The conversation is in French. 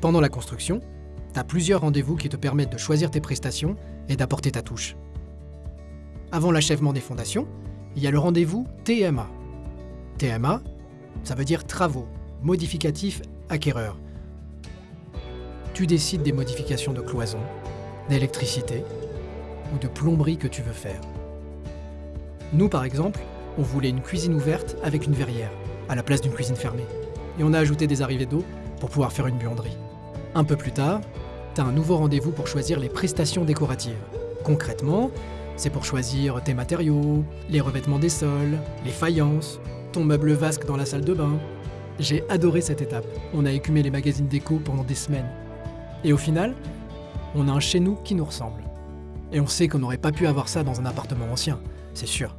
Pendant la construction, tu as plusieurs rendez-vous qui te permettent de choisir tes prestations et d'apporter ta touche. Avant l'achèvement des fondations, il y a le rendez-vous TMA. TMA, ça veut dire travaux, modificatifs, acquéreurs. Tu décides des modifications de cloison, d'électricité ou de plomberie que tu veux faire. Nous, par exemple, on voulait une cuisine ouverte avec une verrière, à la place d'une cuisine fermée. Et on a ajouté des arrivées d'eau pour pouvoir faire une buanderie. Un peu plus tard, tu as un nouveau rendez-vous pour choisir les prestations décoratives. Concrètement, c'est pour choisir tes matériaux, les revêtements des sols, les faïences, ton meuble vasque dans la salle de bain. J'ai adoré cette étape. On a écumé les magazines déco pendant des semaines. Et au final, on a un chez nous qui nous ressemble. Et on sait qu'on n'aurait pas pu avoir ça dans un appartement ancien, c'est sûr.